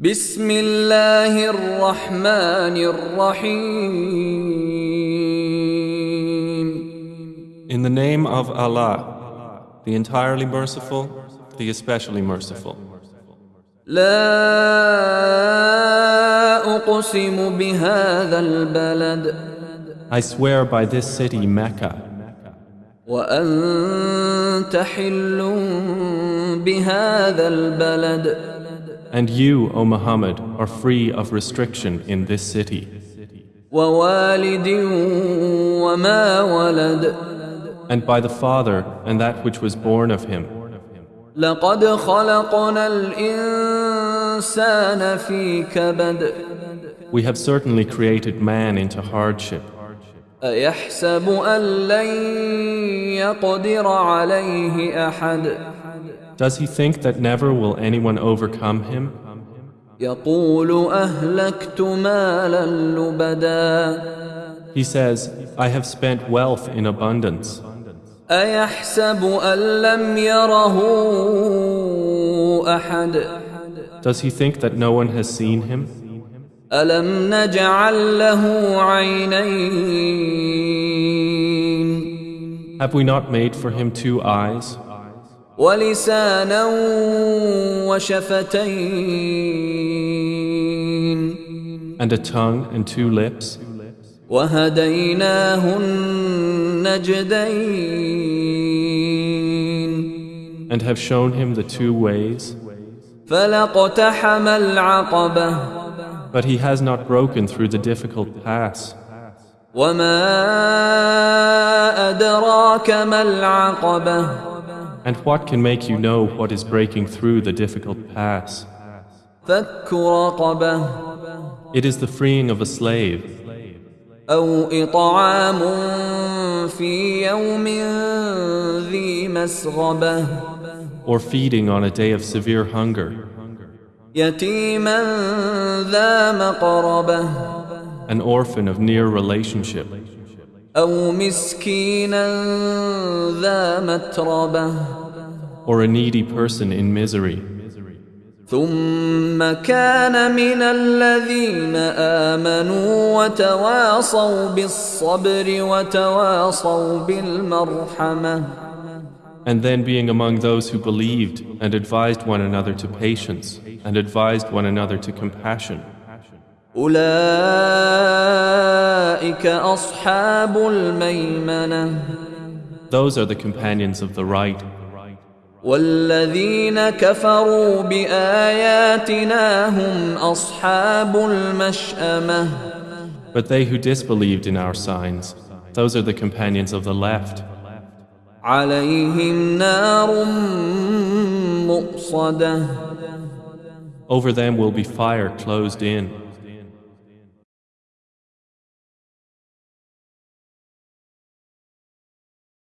بسم الله الرحمن الرحيم In the name of Allah, the entirely merciful, the especially merciful. لا أقسم بهذا البلد I swear by this city, Mecca, وأنت حل بهذا البلد and you, O Muhammad, are free of restriction in this city, ووالد وما ولد and by the Father and that which was born of him. لقد خلقنا الإنسان في كبد We have certainly created man into hardship. أيحسب أن لن يقدر عليه أحد does he think that never will anyone overcome him? He says, I have spent wealth in abundance. Does he think that no one has seen him? Have we not made for him two eyes? ولسانا وشفتين and a tongue, and two lips? وهديناه النجدين And have shown him the two ways? فلاقتحم العقبة But he has not broken through the difficult pass. وما أدراك ما العقبة And what can make you know what is breaking through the difficult pass? فك رقبة It is the freeing of a slave, أو إطعام في يوم ذي مسغبة or feeding on a day of severe hunger, يتيما ذا مقربة an orphan of near relationship, أو مسكينا ذا متربة or a needy person in misery. ثم كان من الذين آمنوا وتواصوا بالصبر وتواصوا بالمرحمة And then being among those who believed and advised one another to patience and advised one another to compassion. أولئك أصحاب الميمنة Those are the companions of the right. والذين كفروا بآياتنا هم أصحاب المشأمة But they who disbelieved in our signs, those are the companions of the left. عليهم نار مؤصده Over them will be fire closed in.